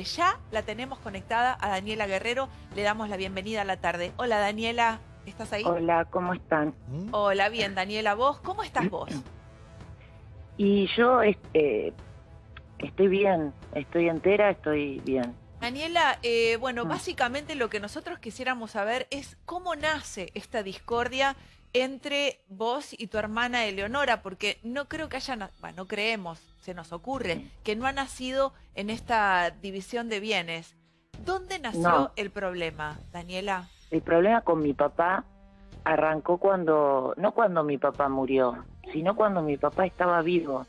Ya la tenemos conectada a Daniela Guerrero. Le damos la bienvenida a la tarde. Hola Daniela, ¿estás ahí? Hola, ¿cómo están? Hola, bien Daniela. ¿Vos? ¿Cómo estás vos? Y yo este, estoy bien, estoy entera, estoy bien. Daniela, eh, bueno, Mm. básicamente lo que nosotros quisiéramos saber es cómo nace esta discordia entre vos y tu hermana Eleonora, porque no creo que haya, na- bueno, no creemos, se nos ocurre, que no ha nacido en esta división de bienes. ¿Dónde nació No. el problema, Daniela? El problema con mi papá arrancó cuando, no cuando mi papá murió, sino cuando mi papá estaba vivo.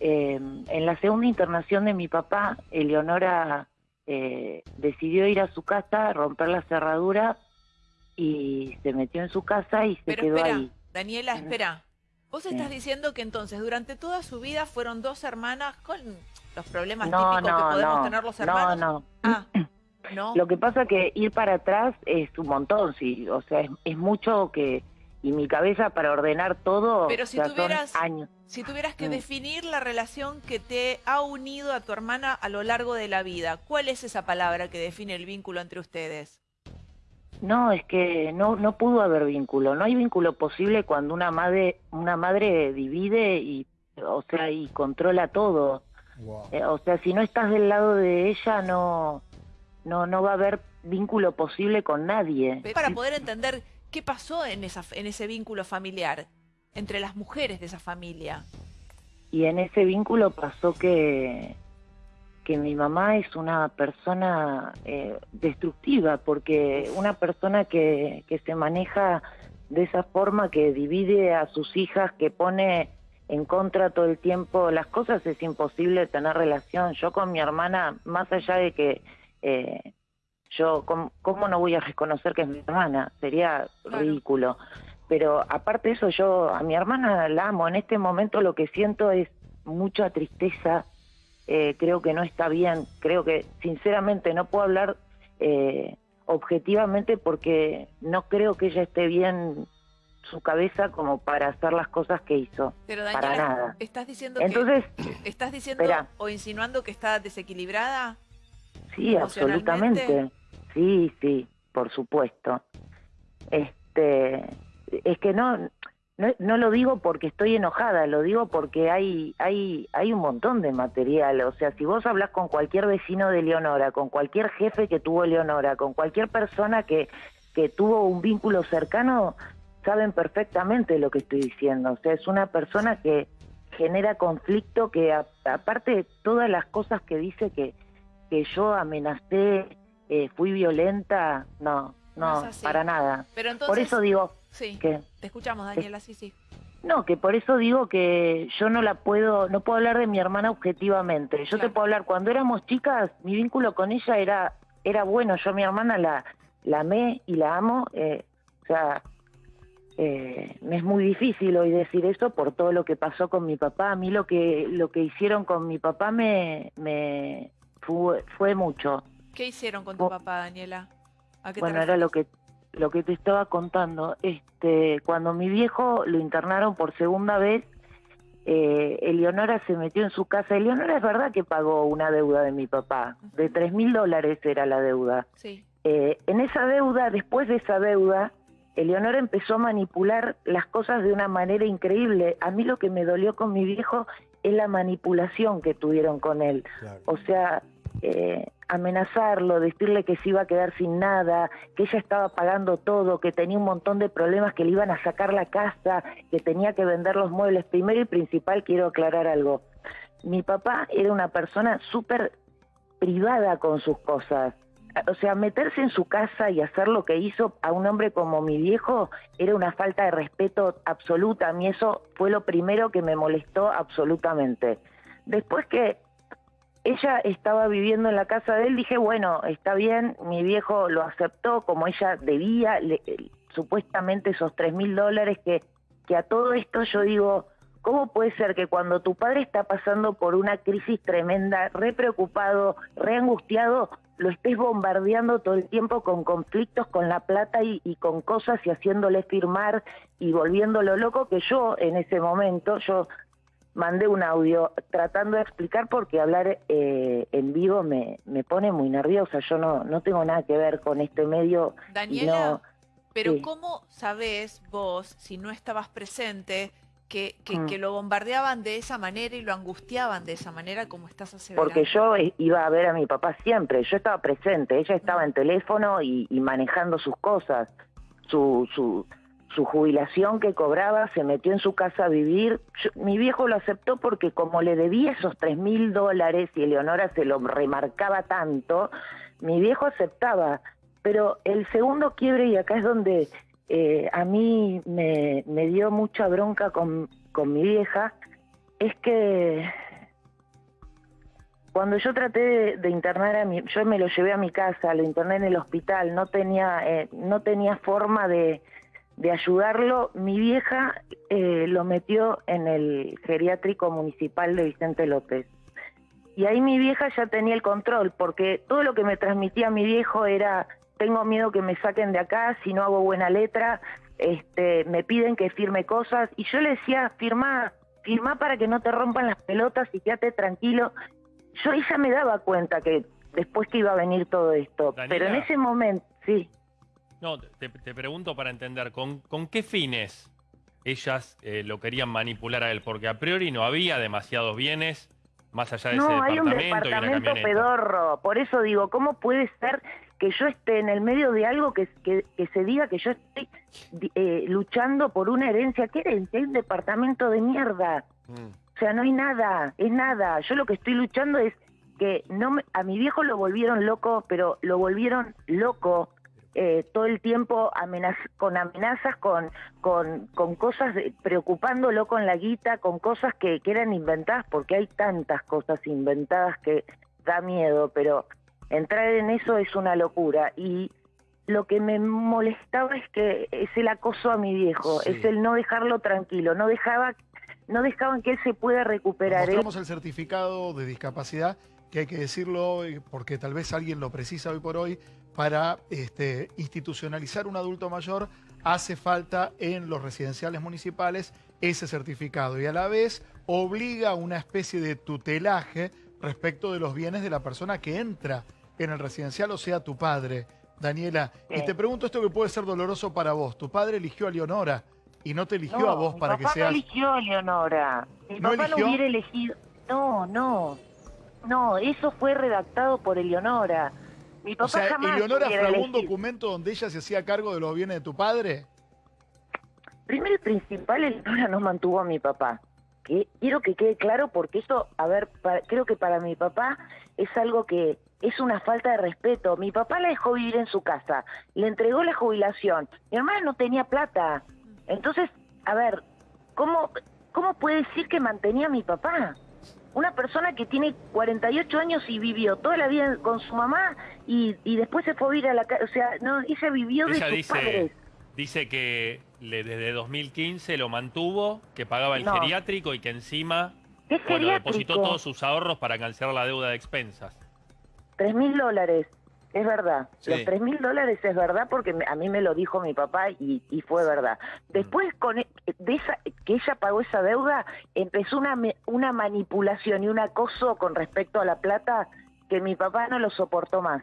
Eh, en la segunda internación de mi papá, Eleonora eh, decidió ir a su casa, romper la cerradura y se metió en su casa y se Pero quedó espera, ahí. Daniela, espera. Vos Sí. estás diciendo que entonces durante toda su vida fueron dos hermanas con los problemas No, típicos que podemos no, tener los no, hermanos. no. Ah, no. Lo que pasa que ir para atrás es un montón, sí, o sea, es, es mucho que y mi cabeza para ordenar todo, Pero si tuvieras- años. Si tuvieras que Mm. definir la relación que te ha unido a tu hermana a lo largo de la vida, ¿cuál es esa palabra que define el vínculo entre ustedes? No, es que no no pudo haber vínculo, no hay vínculo posible cuando una madre una madre divide y o sea, y controla todo. Eh, o sea, si no estás del lado de ella no no no va a haber vínculo posible con nadie. Para poder entender qué pasó en, esa, en ese vínculo familiar, entre las mujeres de esa familia. Y en ese vínculo pasó que, que mi mamá es una persona eh, destructiva, porque una persona que, que se maneja de esa forma, que divide a sus hijas, que pone en contra todo el tiempo las cosas, es imposible tener relación. Yo con mi hermana, más allá de que eh, yo, ¿cómo, cómo no voy a reconocer que es mi hermana? Sería Claro. ridículo. Pero aparte de eso, yo a mi hermana la amo. En este momento lo que siento es mucha tristeza. Eh, creo que no está bien. Creo que, sinceramente, no puedo hablar eh, objetivamente porque no creo que ella esté bien su cabeza como para hacer las cosas que hizo. Pero Para Daniela, nada. ¿estás diciendo Entonces, que estás diciendo espera. o insinuando que está desequilibrada? Sí, absolutamente. Sí, sí, por supuesto. Este, es que no, no, no lo digo porque estoy enojada, lo digo porque hay, hay, hay un montón de material. O sea, si vos hablas con cualquier vecino de Leonora, con cualquier jefe que tuvo Leonora, con cualquier persona que, que tuvo un vínculo cercano, saben perfectamente lo que estoy diciendo. O sea, es una persona que genera conflicto, que a- aparte de todas las cosas que dice que, que yo amenacé, eh, fui violenta, no, No para nada. Pero entonces, Por eso digo sí, que te escuchamos, Daniela, sí, sí. no, que por eso digo que yo no la puedo, no puedo hablar de mi hermana objetivamente. Yo Claro. te puedo hablar cuando éramos chicas, mi vínculo con ella era era bueno. Yo a mi hermana la la amé y la amo. eh, o sea, eh, me es muy difícil hoy decir eso por todo lo que pasó con mi papá. A mí lo que lo que hicieron con mi papá me me fue, fue mucho. ¿Qué hicieron con tu papá, Daniela? ¿A qué te Bueno, era lo que lo que te estaba contando. Este, cuando mi viejo lo internaron por segunda vez, eh, Eleonora se metió en su casa. Eleonora es verdad que pagó una deuda de mi papá, de tres mil dólares era la deuda. Sí, Eh, en esa deuda, después de esa deuda, Eleonora empezó a manipular las cosas de una manera increíble. A mí lo que me dolió con mi viejo es la manipulación que tuvieron con él. O sea, eh, amenazarlo, decirle que se iba a quedar sin nada, que ella estaba pagando todo, que tenía un montón de problemas, que le iban a sacar la casa, que tenía que vender los muebles. Primero y principal quiero aclarar algo. Mi papá era una persona súper privada con sus cosas. O sea, meterse en su casa y hacer lo que hizo a un hombre como mi viejo era una falta de respeto absoluta. A mí eso fue lo primero que me molestó absolutamente. Después que ella estaba viviendo en la casa de él, dije, bueno, está bien, mi viejo lo aceptó como ella debía, le- eh, supuestamente esos tres mil dólares que, que a todo esto yo digo, ¿cómo puede ser que cuando tu padre está pasando por una crisis tremenda, re preocupado, re angustiado, lo estés bombardeando todo el tiempo con conflictos con la plata y, y con cosas y haciéndole firmar y volviéndolo loco que yo en ese momento, yo mandé un audio tratando de explicar porque hablar eh, en vivo me, me pone muy nerviosa. Yo no, no tengo nada que ver con este medio. Daniela, pero ¿cómo sabés vos, si no estabas presente, que, mm. que, lo bombardeaban de esa manera y lo angustiaban de esa manera como estás aseverando? Porque yo iba a ver a mi papá siempre, yo estaba presente, ella estaba en teléfono y, y manejando sus cosas, su... su su jubilación que cobraba, se metió en su casa a vivir. mi viejo lo aceptó porque como le debía esos tres mil dólares y Eleonora se lo remarcaba tanto, mi viejo aceptaba. Pero el segundo quiebre, y acá es donde eh, a mí me, dio mucha bronca con, con mi vieja, es que cuando yo traté de, internar a mi, yo me lo llevé a mi casa, lo interné en el hospital, no tenía, eh, no tenía forma de, de ayudarlo, mi vieja eh, lo metió en el geriátrico municipal de Vicente López. Y ahí mi vieja ya tenía el control, porque todo lo que me transmitía mi viejo era, tengo miedo que me saquen de acá si no hago buena letra, este, me piden que firme cosas, y yo le decía, firma, firma para que no te rompan las pelotas y quédate tranquilo. Yo ella me daba cuenta que después que iba a venir todo esto, pero en ese momento, sí. No, te, pregunto para entender, ¿con, con qué fines ellas eh, lo querían manipular a él? Porque a priori no había demasiados bienes más allá de ese departamento. hay un departamento pedorro. Por eso digo, ¿cómo puede ser que yo esté en el medio de algo que, que, se diga que yo estoy eh, luchando por una herencia? ¿Qué herencia? Hay un departamento de mierda. Mm. O sea, no hay nada, es nada. Yo lo que estoy luchando es que no a mi viejo lo volvieron loco, pero lo volvieron loco eh, todo el tiempo con amenazas, con, con, con cosas, preocupándolo con la guita, con cosas que, que eran inventadas, porque hay tantas cosas inventadas que da miedo, pero entrar en eso es una locura. Y lo que me molestaba es que es el acoso a mi viejo, es el no dejarlo tranquilo, no dejaba no dejaban que él se pueda recuperar. Mostramos el certificado de discapacidad, que hay que decirlo eh, porque tal vez alguien lo precisa hoy por hoy, para este, institucionalizar un adulto mayor hace falta en los residenciales municipales ese certificado y a la vez obliga una especie de tutelaje respecto de los bienes de la persona que entra en el residencial, o sea, tu padre. Daniela, y te pregunto esto que puede ser doloroso para vos. Tu padre eligió a Leonora y no te eligió a vos para que seas... no eligió a Leonora. Mi papá no hubiera elegido... No, no. No, eso fue redactado por Eleonora. Mi papá o sea, jamás ¿Eleonora un documento donde ella se hacía cargo de los bienes de tu padre? Primero y principal, Eleonora no mantuvo a mi papá. Que quiero que quede claro porque eso, a ver, creo que para mi papá es algo que es una falta de respeto. Mi papá la dejó vivir en su casa, le entregó la jubilación. Mi hermana no tenía plata. Entonces, a ver, ¿cómo, cómo puede decir que mantenía a mi papá? Una persona que tiene 48 años y vivió toda la vida con su mamá y, después se fue a vivir a la casa, o sea, no, ella vivió de sus dice, Dice que le, desde 2015 lo mantuvo, que pagaba el geriátrico y que encima bueno, depositó todos sus ahorros para cancelar la deuda de expensas. Tres mil dólares. Es verdad, los tres mil dólares es verdad porque a mí me lo dijo mi papá y, fue verdad. Después con e, de esa, que ella pagó esa deuda, empezó una, una manipulación y un acoso con respecto a la plata que mi papá no lo soportó más.